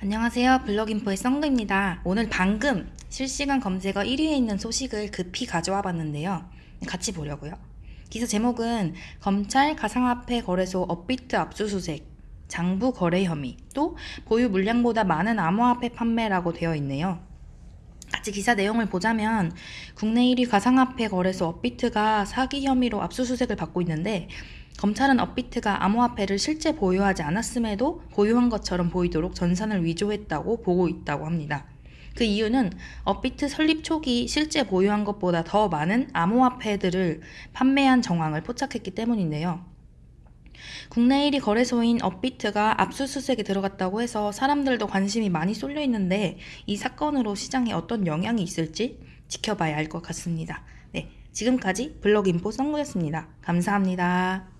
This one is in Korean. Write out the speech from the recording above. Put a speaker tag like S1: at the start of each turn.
S1: 안녕하세요. 블록인포의 썬그입니다. 오늘 방금 실시간 검색어 1위에 있는 소식을 급히 가져와 봤는데요. 같이 보려고요. 기사 제목은 검찰 가상화폐 거래소 업비트 압수수색, 장부 거래 혐의, 또 보유 물량보다 많은 암호화폐 판매라고 되어 있네요. 같이 기사 내용을 보자면 국내 1위 가상화폐 거래소 업비트가 사기 혐의로 압수수색을 받고 있는데 검찰은 업비트가 암호화폐를 실제 보유하지 않았음에도 보유한 것처럼 보이도록 전산을 위조했다고 보고 있다고 합니다. 그 이유는 업비트 설립 초기 실제 보유한 것보다 더 많은 암호화폐들을 판매한 정황을 포착했기 때문인데요. 국내 1위 거래소인 업비트가 압수수색에 들어갔다고 해서 사람들도 관심이 많이 쏠려 있는데 이 사건으로 시장에 어떤 영향이 있을지 지켜봐야 할 것 같습니다. 네, 지금까지 블록인포 썬구였습니다. 감사합니다.